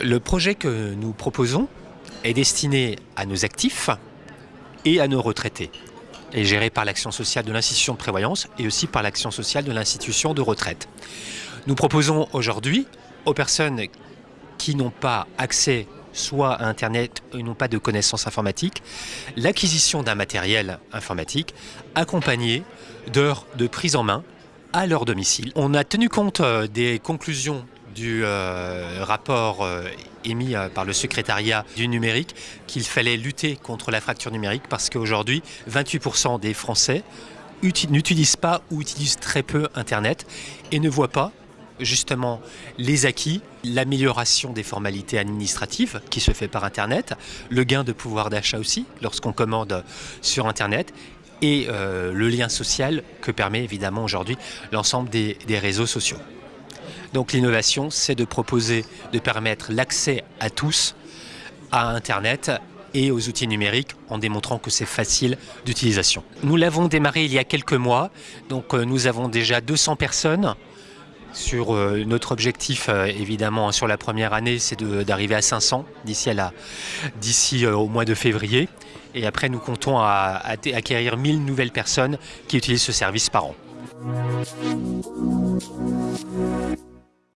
Le projet que nous proposons est destiné à nos actifs et à nos retraités est géré par l'action sociale de l'institution de prévoyance et aussi par l'action sociale de l'institution de retraite. Nous proposons aujourd'hui aux personnes qui n'ont pas accès soit à Internet et n'ont pas de connaissances informatiques, l'acquisition d'un matériel informatique accompagné d'heures de prise en main à leur domicile. On a tenu compte euh, des conclusions du euh, rapport euh, émis par le secrétariat du numérique qu'il fallait lutter contre la fracture numérique parce qu'aujourd'hui, 28% des Français n'utilisent pas ou utilisent très peu Internet et ne voient pas justement les acquis, l'amélioration des formalités administratives qui se fait par Internet, le gain de pouvoir d'achat aussi lorsqu'on commande sur Internet et le lien social que permet évidemment aujourd'hui l'ensemble des réseaux sociaux. Donc l'innovation, c'est de proposer, de permettre l'accès à tous à Internet et aux outils numériques en démontrant que c'est facile d'utilisation. Nous l'avons démarré il y a quelques mois, donc euh, nous avons déjà 200 personnes. Sur euh, notre objectif, euh, évidemment, sur la première année, c'est d'arriver à 500 d'ici au mois de février. Et après, nous comptons acquérir 1000 nouvelles personnes qui utilisent ce service par an.